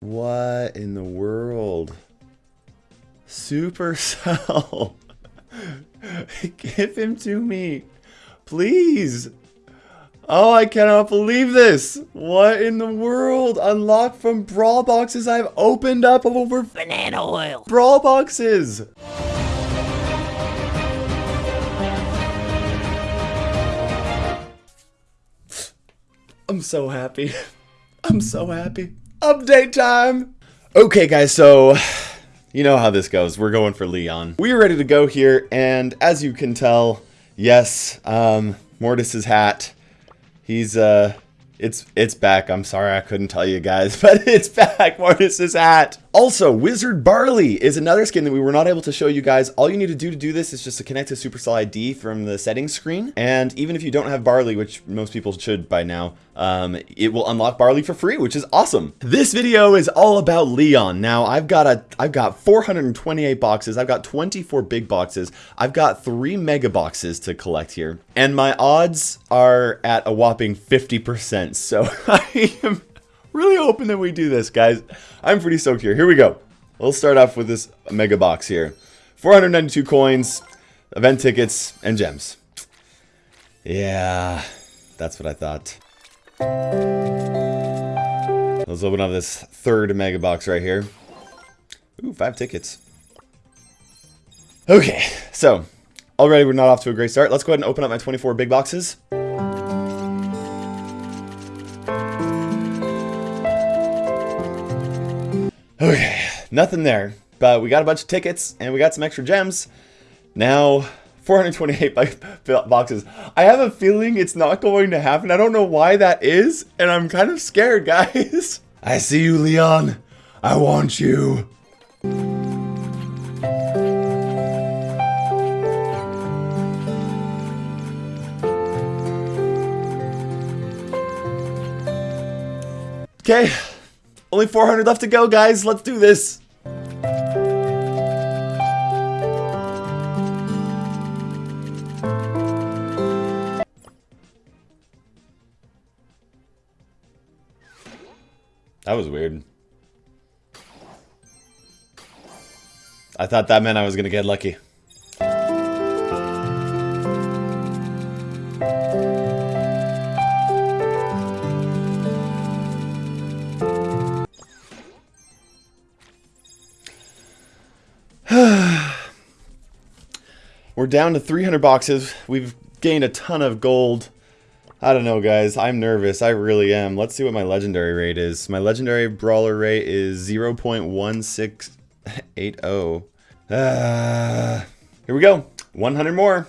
What in the world? Supercell. Give him to me. Please. Oh, I cannot believe this. What in the world? Unlocked from Brawl Boxes I've opened up over Banana oil. Brawl Boxes. I'm so happy. I'm so happy. Update time. Okay, guys, so you know how this goes. We're going for Leon. We're ready to go here, and as you can tell, yes, um, Mortis's hat. He's uh it's it's back. I'm sorry I couldn't tell you guys, but it's back. Mortis's hat. Also, Wizard Barley is another skin that we were not able to show you guys. All you need to do to do this is just to connect to Supercell ID from the settings screen. And even if you don't have Barley, which most people should by now, um, it will unlock Barley for free, which is awesome. This video is all about Leon. Now, I've got a I've got 428 boxes. I've got 24 big boxes. I've got three mega boxes to collect here. And my odds are at a whopping 50%. So I am really hoping that we do this, guys. I'm pretty stoked here. Here we go. We'll start off with this mega box here. 492 coins, event tickets, and gems. Yeah, that's what I thought. Let's open up this third mega box right here. Ooh, five tickets. Okay, so already we're not off to a great start. Let's go ahead and open up my 24 big boxes. Okay, nothing there. But we got a bunch of tickets and we got some extra gems. Now, 428 boxes. I have a feeling it's not going to happen. I don't know why that is, and I'm kind of scared, guys. I see you, Leon. I want you. Okay, only 400 left to go, guys. Let's do this. That was weird. I thought that meant I was going to get lucky. We're down to 300 boxes. We've gained a ton of gold. I don't know, guys. I'm nervous. I really am. Let's see what my legendary rate is. My legendary brawler rate is 0.1680. Uh, here we go. 100 more.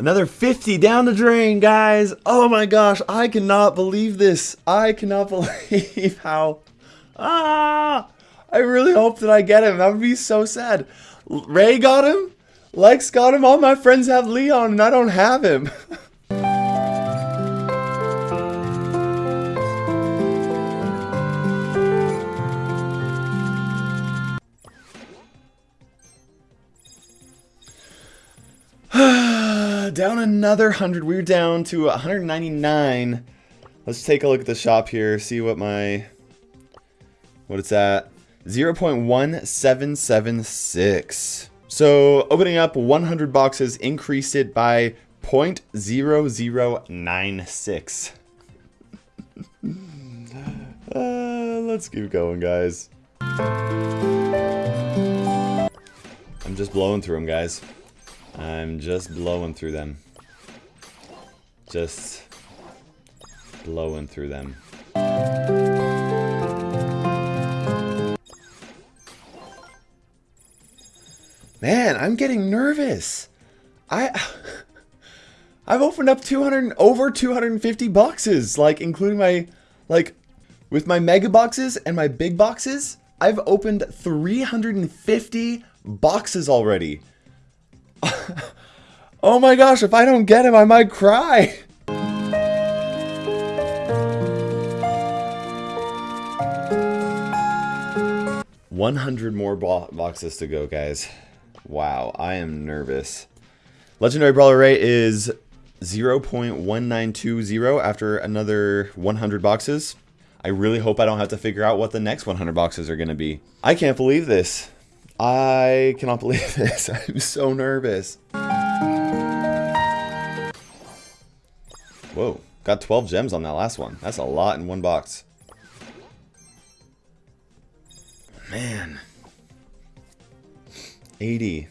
Another 50 down the drain, guys. Oh my gosh, I cannot believe this. I cannot believe how... Ah! I really hope that I get him. That would be so sad. Ray got him. Lex got him. All my friends have Leon, and I don't have him. down another 100. We're down to 199. Let's take a look at the shop here, see what my... What it's at. 0.1776. So, opening up 100 boxes increased it by 0.0096. uh, let's keep going, guys. I'm just blowing through them, guys. I'm just blowing through them. Just blowing through them. Man, I'm getting nervous. I I've opened up 200 over 250 boxes, like including my like with my mega boxes and my big boxes, I've opened 350 boxes already. oh my gosh, if I don't get him, I might cry. One hundred more bo boxes to go, guys. Wow, I am nervous. Legendary Brawler rate is 0.1920 after another 100 boxes. I really hope I don't have to figure out what the next 100 boxes are going to be. I can't believe this. I cannot believe this. I'm so nervous. Whoa, got 12 gems on that last one. That's a lot in one box. Man. 80.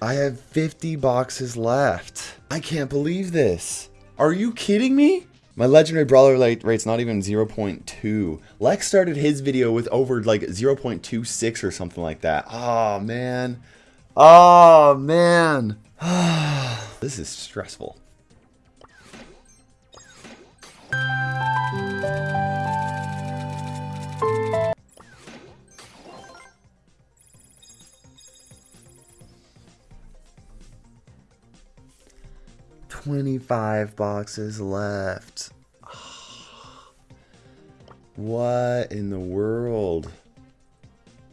I have 50 boxes left. I can't believe this. Are you kidding me? My legendary brawler rate's not even 0.2. Lex started his video with over like 0.26 or something like that. Oh man. Oh man. this is stressful. 25 boxes left. What in the world?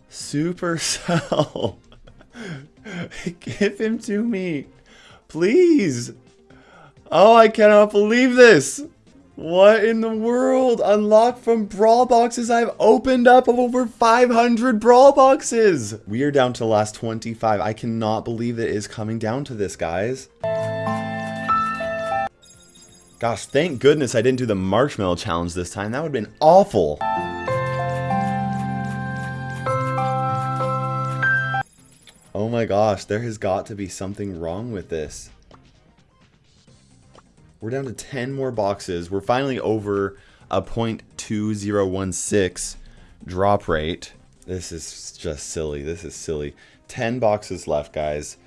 Supercell. Give him to me. Please. Oh, I cannot believe this. What in the world? Unlocked from Brawl Boxes. I've opened up over 500 Brawl Boxes. We are down to last 25. I cannot believe it is coming down to this, guys. Gosh, thank goodness I didn't do the marshmallow challenge this time. That would have been awful. Oh my gosh, there has got to be something wrong with this. We're down to 10 more boxes. We're finally over a 0.2016 drop rate. This is just silly. This is silly. 10 boxes left, guys.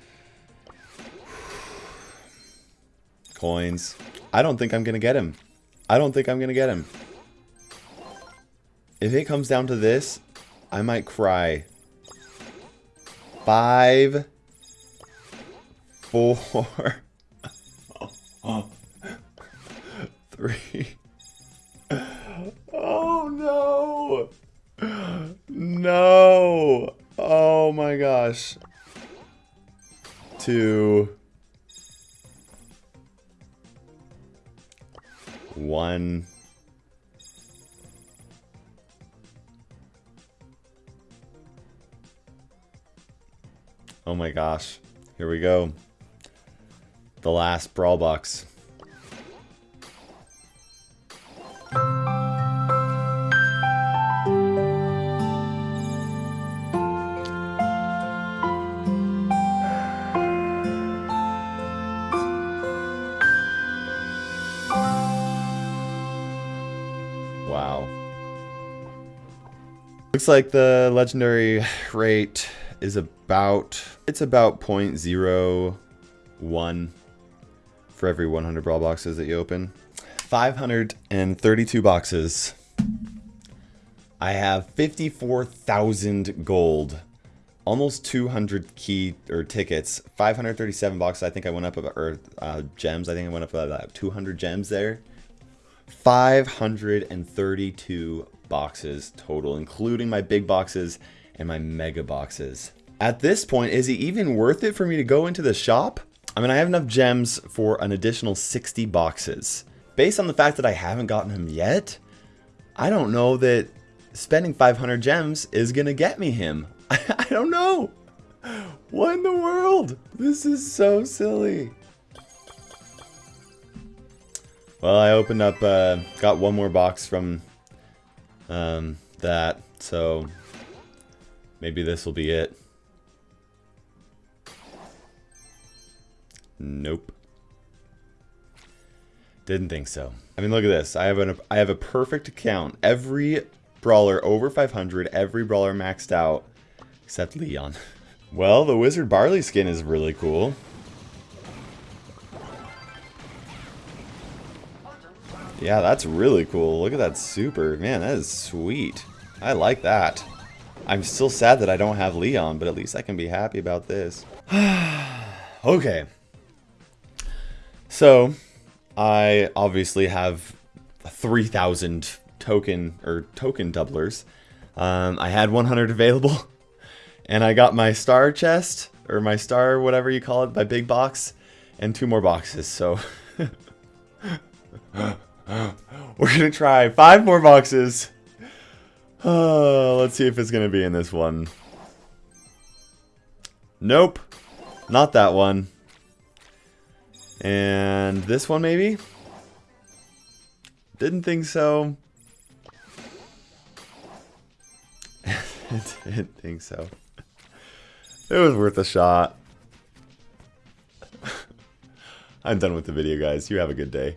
Coins. I don't think I'm going to get him. I don't think I'm going to get him. If it comes down to this, I might cry. Five. Four. Three. Oh no. No. Oh my gosh. Two. One. Oh my gosh. Here we go. The last Brawl Box. Looks like the legendary rate is about, it's about 0.01 for every 100 brawl boxes that you open. 532 boxes. I have 54,000 gold. Almost 200 key or tickets. 537 boxes. I think I went up about, or uh, gems. I think I went up about 200 gems there. 532 boxes total, including my big boxes and my mega boxes. At this point, is it even worth it for me to go into the shop? I mean, I have enough gems for an additional 60 boxes. Based on the fact that I haven't gotten him yet, I don't know that spending 500 gems is to get me him. I don't know. What in the world? This is so silly. Well, I opened up, uh, got one more box from um, that. So maybe this will be it. Nope. Didn't think so. I mean, look at this. I have an I have a perfect account. Every brawler over 500, every brawler maxed out, except Leon. Well, the Wizard Barley skin is really cool. Yeah, that's really cool. Look at that super. Man, that is sweet. I like that. I'm still sad that I don't have Leon, but at least I can be happy about this. okay. So, I obviously have 3,000 token or token doublers. Um, I had 100 available, and I got my star chest or my star, whatever you call it, my big box, and two more boxes. So we're gonna try five more boxes. Uh, let's see if it's gonna be in this one. Nope, not that one. And this one maybe? Didn't think so. Didn't think so. It was worth a shot. I'm done with the video, guys. You have a good day.